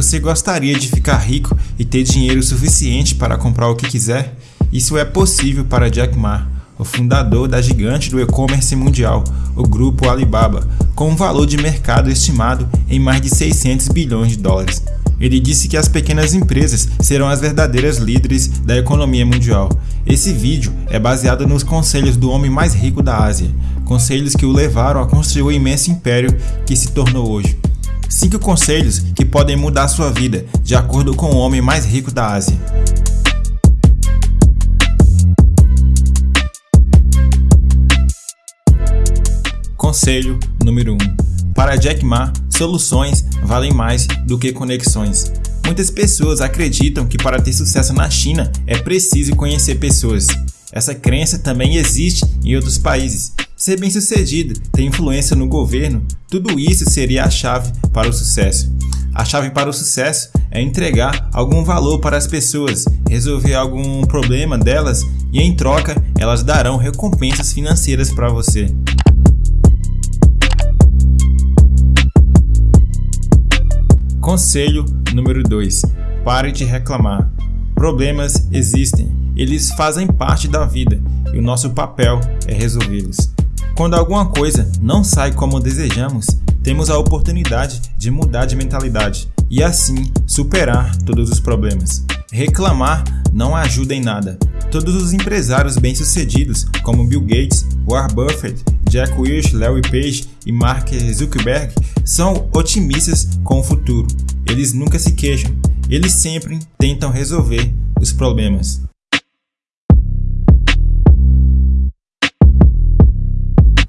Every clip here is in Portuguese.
Você gostaria de ficar rico e ter dinheiro suficiente para comprar o que quiser? Isso é possível para Jack Ma, o fundador da gigante do e-commerce mundial, o grupo Alibaba, com um valor de mercado estimado em mais de 600 bilhões de dólares. Ele disse que as pequenas empresas serão as verdadeiras líderes da economia mundial. Esse vídeo é baseado nos conselhos do homem mais rico da Ásia, conselhos que o levaram a construir o imenso império que se tornou hoje. 5 conselhos que podem mudar sua vida, de acordo com o homem mais rico da Ásia. Conselho número 1. Para Jack Ma, soluções valem mais do que conexões. Muitas pessoas acreditam que para ter sucesso na China é preciso conhecer pessoas. Essa crença também existe em outros países. Ser bem-sucedido, ter influência no governo, tudo isso seria a chave para o sucesso. A chave para o sucesso é entregar algum valor para as pessoas, resolver algum problema delas e, em troca, elas darão recompensas financeiras para você. Conselho número 2: Pare de reclamar. Problemas existem, eles fazem parte da vida e o nosso papel é resolvê-los. Quando alguma coisa não sai como desejamos, temos a oportunidade de mudar de mentalidade e assim superar todos os problemas. Reclamar não ajuda em nada. Todos os empresários bem-sucedidos, como Bill Gates, Warren Buffett, Jack Welch, Larry Page e Mark Zuckerberg, são otimistas com o futuro. Eles nunca se queixam, eles sempre tentam resolver os problemas.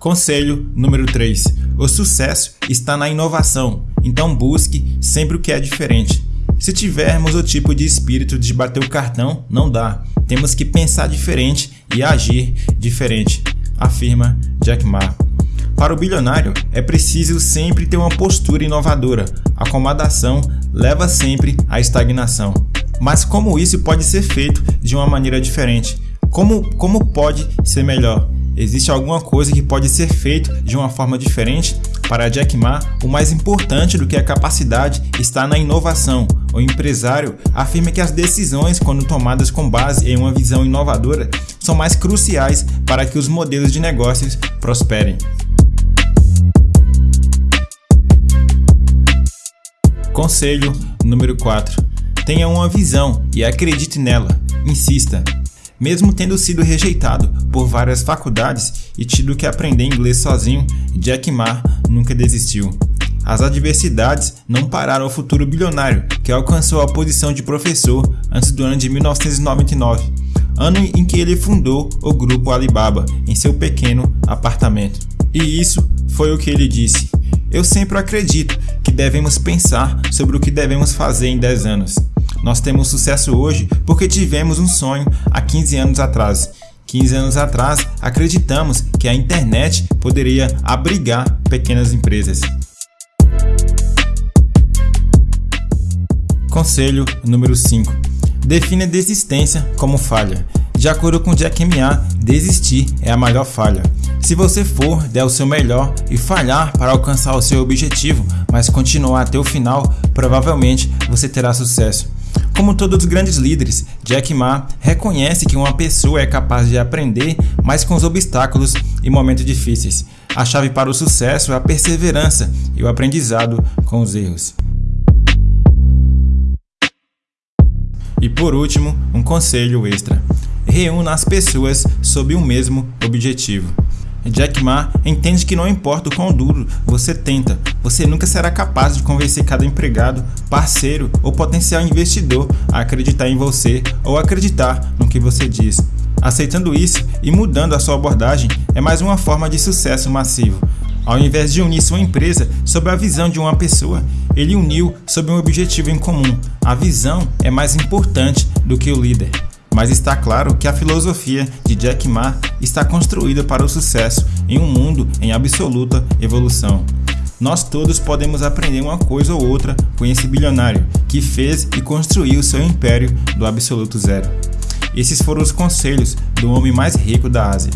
Conselho número 3: O sucesso está na inovação, então busque sempre o que é diferente. Se tivermos o tipo de espírito de bater o cartão, não dá. Temos que pensar diferente e agir diferente, afirma Jack Ma. Para o bilionário, é preciso sempre ter uma postura inovadora. Acomodação leva sempre à estagnação. Mas como isso pode ser feito de uma maneira diferente? Como, como pode ser melhor? Existe alguma coisa que pode ser feito de uma forma diferente? Para Jack Ma, o mais importante do que a capacidade está na inovação. O empresário afirma que as decisões, quando tomadas com base em uma visão inovadora, são mais cruciais para que os modelos de negócios prosperem. Conselho número 4: Tenha uma visão e acredite nela. Insista. Mesmo tendo sido rejeitado por várias faculdades e tido que aprender inglês sozinho, Jack Ma nunca desistiu. As adversidades não pararam o futuro bilionário, que alcançou a posição de professor antes do ano de 1999, ano em que ele fundou o grupo Alibaba em seu pequeno apartamento. E isso foi o que ele disse: Eu sempre acredito que devemos pensar sobre o que devemos fazer em 10 anos. Nós temos sucesso hoje porque tivemos um sonho há 15 anos atrás. 15 anos atrás, acreditamos que a internet poderia abrigar pequenas empresas. Conselho número 5. Define a desistência como falha. De acordo com Jack Ma, desistir é a maior falha. Se você for, der o seu melhor e falhar para alcançar o seu objetivo, mas continuar até o final, provavelmente você terá sucesso. Como todos os grandes líderes, Jack Ma reconhece que uma pessoa é capaz de aprender mais com os obstáculos e momentos difíceis. A chave para o sucesso é a perseverança e o aprendizado com os erros. E por último, um conselho extra: reúna as pessoas sob o mesmo objetivo. Jack Ma entende que não importa o quão duro você tenta, você nunca será capaz de convencer cada empregado, parceiro ou potencial investidor a acreditar em você ou acreditar no que você diz. Aceitando isso e mudando a sua abordagem é mais uma forma de sucesso massivo. Ao invés de unir sua empresa sob a visão de uma pessoa, ele uniu sob um objetivo em comum. A visão é mais importante do que o líder mas está claro que a filosofia de Jack Ma está construída para o sucesso em um mundo em absoluta evolução. Nós todos podemos aprender uma coisa ou outra com esse bilionário que fez e construiu seu império do absoluto zero. Esses foram os conselhos do homem mais rico da Ásia.